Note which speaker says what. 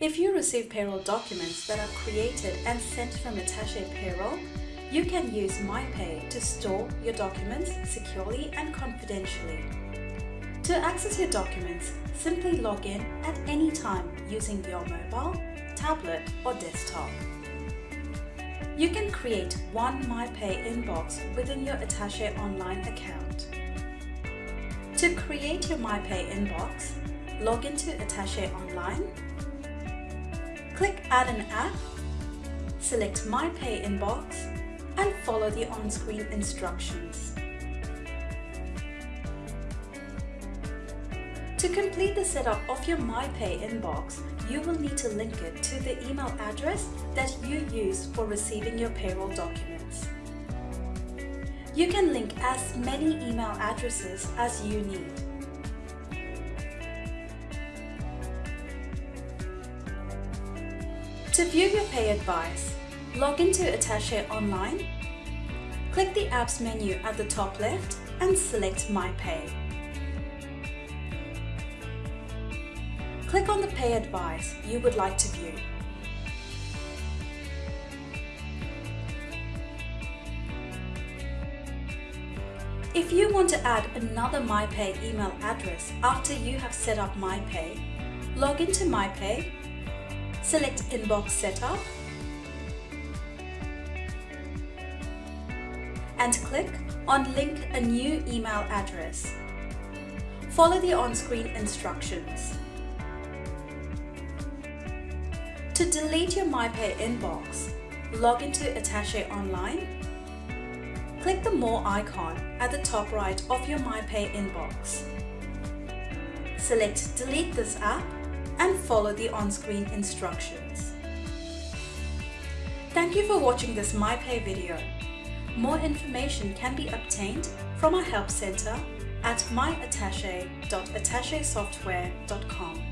Speaker 1: If you receive payroll documents that are created and sent from Attaché Payroll, you can use MyPay to store your documents securely and confidentially. To access your documents, simply log in at any time using your mobile, tablet or desktop. You can create one MyPay inbox within your Attaché online account. To create your MyPay inbox, log into Attaché Online, click Add an app, select MyPay inbox and follow the on-screen instructions. To complete the setup of your MyPay inbox, you will need to link it to the email address that you use for receiving your payroll documents. You can link as many email addresses as you need. To view your pay advice, log into Attaché Online, click the Apps menu at the top left and select My Pay. Click on the pay advice you would like to view. If you want to add another MyPay email address after you have set up MyPay, log into MyPay, select Inbox Setup, and click on Link a new email address. Follow the on-screen instructions. To delete your MyPay inbox, log into Attaché Online. Click the More icon at the top right of your MyPay inbox. Select Delete this app and follow the on-screen instructions. Thank you for watching this MyPay video. More information can be obtained from our Help Centre at myattache.attachesoftware.com.